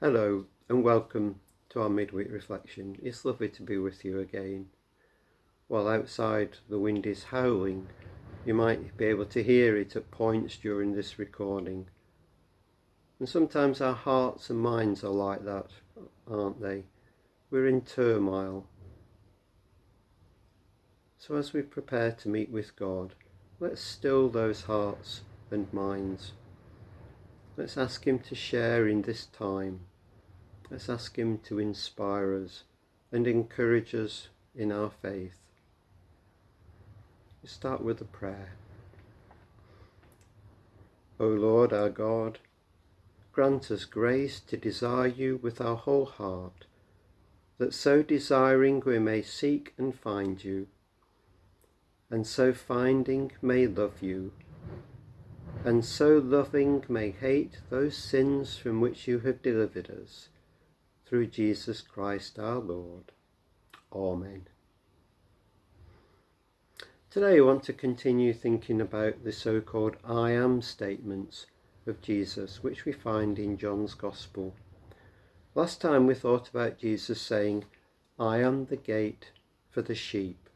Hello and welcome to our midweek reflection. It's lovely to be with you again. While outside the wind is howling, you might be able to hear it at points during this recording. And sometimes our hearts and minds are like that, aren't they? We're in turmoil. So as we prepare to meet with God, let's still those hearts and minds. Let's ask Him to share in this time. Let's ask Him to inspire us and encourage us in our faith. We start with a prayer. O Lord our God, grant us grace to desire you with our whole heart, that so desiring we may seek and find you, and so finding may love you and so loving may hate those sins from which you have delivered us, through Jesus Christ our Lord. Amen. Today I want to continue thinking about the so-called I am statements of Jesus, which we find in John's Gospel. Last time we thought about Jesus saying, I am the gate for the sheep,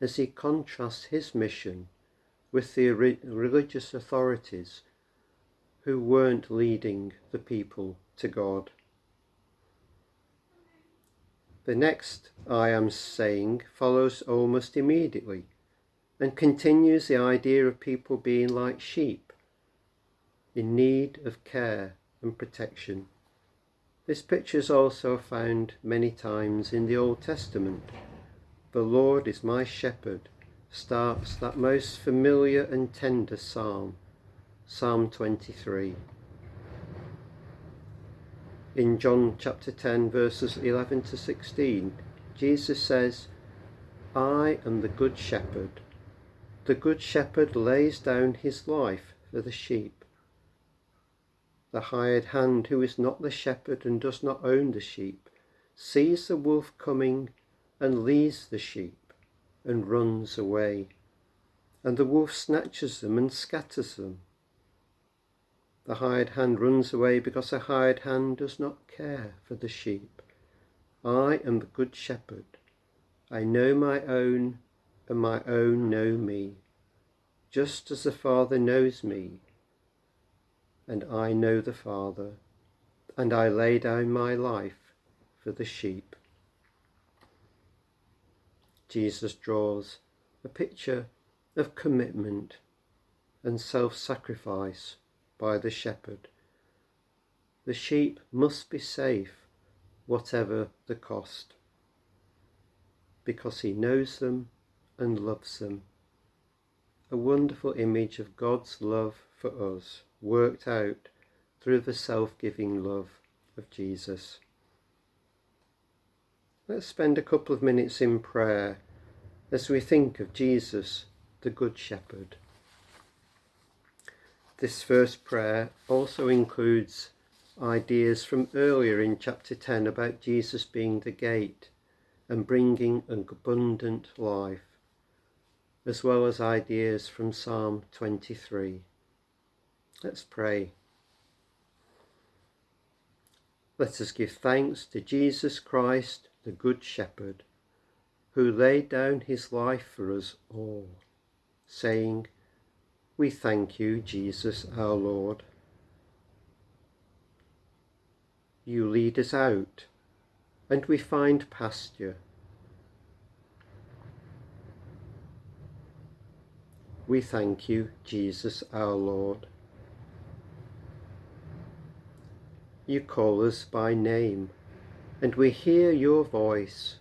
as he contrasts his mission with the religious authorities who weren't leading the people to God. The next I am saying follows almost immediately and continues the idea of people being like sheep in need of care and protection. This picture is also found many times in the Old Testament. The Lord is my shepherd, starts that most familiar and tender psalm, Psalm 23. In John chapter 10 verses 11 to 16, Jesus says, I am the good shepherd. The good shepherd lays down his life for the sheep. The hired hand who is not the shepherd and does not own the sheep, sees the wolf coming and leaves the sheep and runs away, and the wolf snatches them and scatters them. The hired hand runs away because the hired hand does not care for the sheep. I am the good shepherd. I know my own, and my own know me, just as the Father knows me, and I know the Father, and I lay down my life for the sheep. Jesus draws a picture of commitment and self-sacrifice by the shepherd. The sheep must be safe, whatever the cost, because he knows them and loves them. A wonderful image of God's love for us, worked out through the self-giving love of Jesus. Let's spend a couple of minutes in prayer as we think of Jesus, the Good Shepherd. This first prayer also includes ideas from earlier in chapter 10 about Jesus being the gate and bringing an abundant life, as well as ideas from Psalm 23. Let's pray. Let us give thanks to Jesus Christ, the Good Shepherd, who laid down his life for us all, saying, We thank you, Jesus our Lord. You lead us out, and we find pasture. We thank you, Jesus our Lord. You call us by name, and we hear your voice.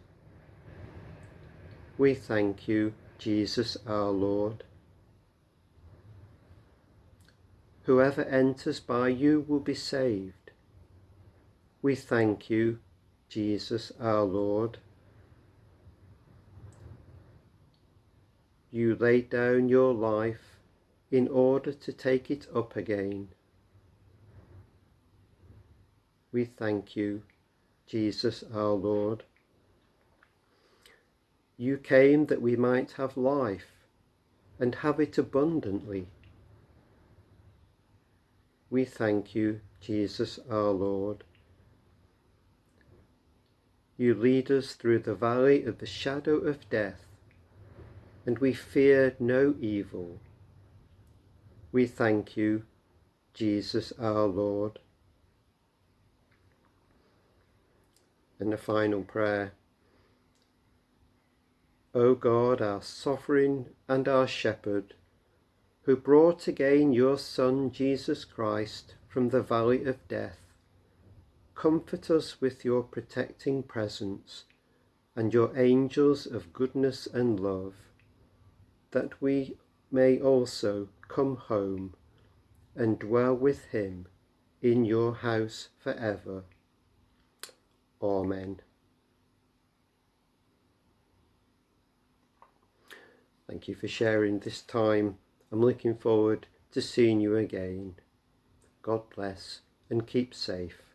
We thank you, Jesus our Lord. Whoever enters by you will be saved. We thank you, Jesus our Lord. You laid down your life in order to take it up again. We thank you, Jesus our Lord. You came that we might have life and have it abundantly. We thank you, Jesus our Lord. You lead us through the valley of the shadow of death, and we fear no evil. We thank you, Jesus our Lord. And the final prayer. O God, our sovereign and our shepherd, who brought again your Son Jesus Christ from the valley of death, comfort us with your protecting presence and your angels of goodness and love, that we may also come home and dwell with him in your house forever. Amen. Thank you for sharing this time. I'm looking forward to seeing you again. God bless and keep safe.